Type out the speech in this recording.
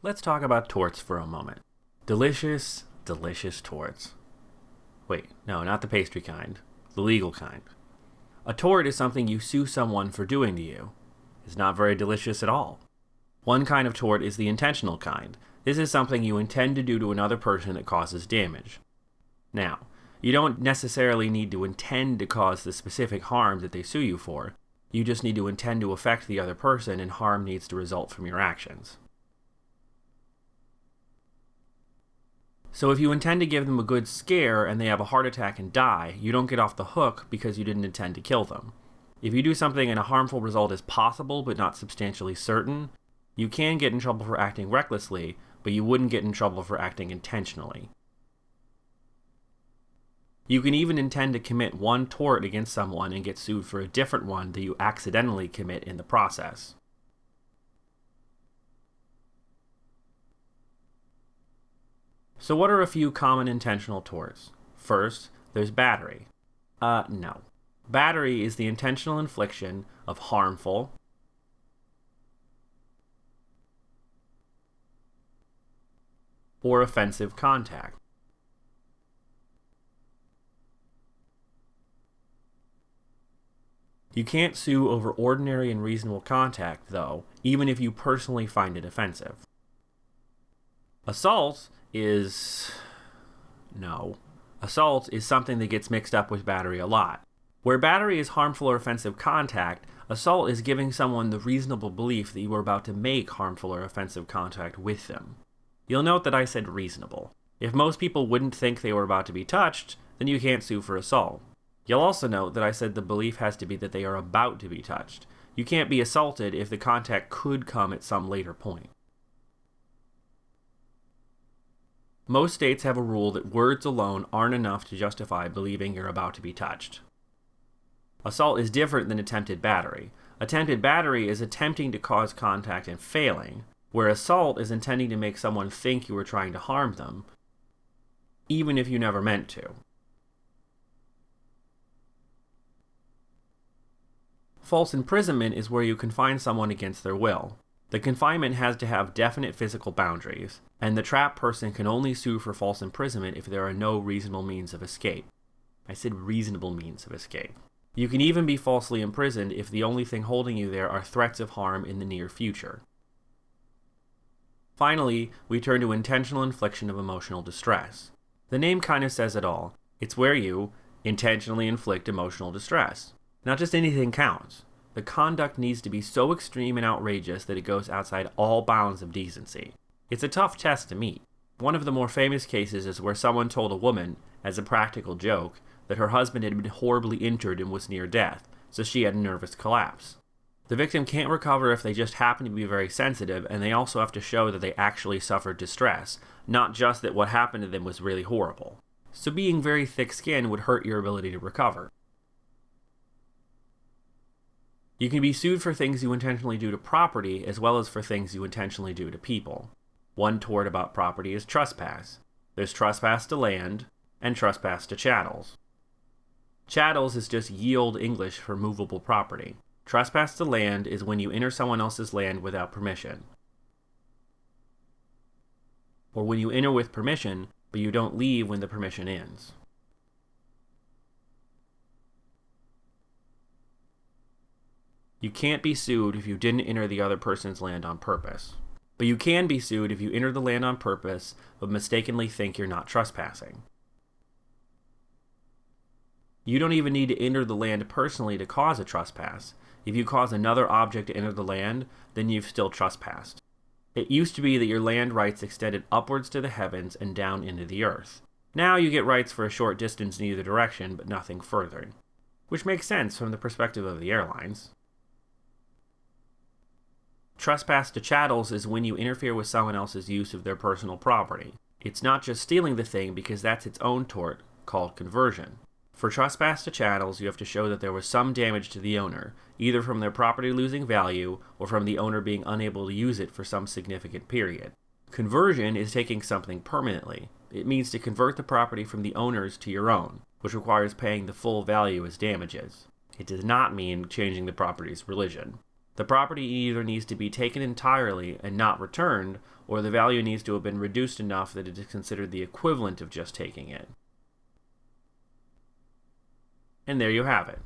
Let's talk about torts for a moment. Delicious, delicious torts. Wait, no, not the pastry kind, the legal kind. A tort is something you sue someone for doing to you. It's not very delicious at all. One kind of tort is the intentional kind. This is something you intend to do to another person that causes damage. Now, you don't necessarily need to intend to cause the specific harm that they sue you for. You just need to intend to affect the other person, and harm needs to result from your actions. So if you intend to give them a good scare and they have a heart attack and die, you don't get off the hook because you didn't intend to kill them. If you do something and a harmful result is possible but not substantially certain, you can get in trouble for acting recklessly, but you wouldn't get in trouble for acting intentionally. You can even intend to commit one tort against someone and get sued for a different one that you accidentally commit in the process. So what are a few common intentional torts? First, there's battery. Uh, no. Battery is the intentional infliction of harmful, or offensive contact. You can't sue over ordinary and reasonable contact, though, even if you personally find it offensive. Assault is. No. Assault is something that gets mixed up with battery a lot. Where battery is harmful or offensive contact, assault is giving someone the reasonable belief that you are about to make harmful or offensive contact with them. You'll note that I said reasonable. If most people wouldn't think they were about to be touched, then you can't sue for assault. You'll also note that I said the belief has to be that they are about to be touched. You can't be assaulted if the contact could come at some later point. Most states have a rule that words alone aren't enough to justify believing you're about to be touched. Assault is different than attempted battery. Attempted battery is attempting to cause contact and failing, where assault is intending to make someone think you were trying to harm them, even if you never meant to. False imprisonment is where you confine someone against their will. The confinement has to have definite physical boundaries, and the trapped person can only sue for false imprisonment if there are no reasonable means of escape. I said reasonable means of escape. You can even be falsely imprisoned if the only thing holding you there are threats of harm in the near future. Finally, we turn to intentional infliction of emotional distress. The name kind of says it all. It's where you intentionally inflict emotional distress. Not just anything counts the conduct needs to be so extreme and outrageous that it goes outside all bounds of decency. It's a tough test to meet. One of the more famous cases is where someone told a woman, as a practical joke, that her husband had been horribly injured and was near death, so she had a nervous collapse. The victim can't recover if they just happen to be very sensitive, and they also have to show that they actually suffered distress, not just that what happened to them was really horrible. So being very thick skinned would hurt your ability to recover. You can be sued for things you intentionally do to property as well as for things you intentionally do to people. One tort about property is trespass. There's trespass to land and trespass to chattels. Chattels is just yield English for movable property. Trespass to land is when you enter someone else's land without permission. Or when you enter with permission, but you don't leave when the permission ends. You can't be sued if you didn't enter the other person's land on purpose. But you can be sued if you enter the land on purpose but mistakenly think you're not trespassing. You don't even need to enter the land personally to cause a trespass. If you cause another object to enter the land, then you've still trespassed. It used to be that your land rights extended upwards to the heavens and down into the earth. Now you get rights for a short distance in either direction, but nothing further. Which makes sense from the perspective of the airlines. Trespass to chattels is when you interfere with someone else's use of their personal property. It's not just stealing the thing because that's its own tort, called conversion. For trespass to chattels, you have to show that there was some damage to the owner, either from their property losing value or from the owner being unable to use it for some significant period. Conversion is taking something permanently. It means to convert the property from the owner's to your own, which requires paying the full value as damages. It does not mean changing the property's religion. The property either needs to be taken entirely and not returned, or the value needs to have been reduced enough that it is considered the equivalent of just taking it. And there you have it.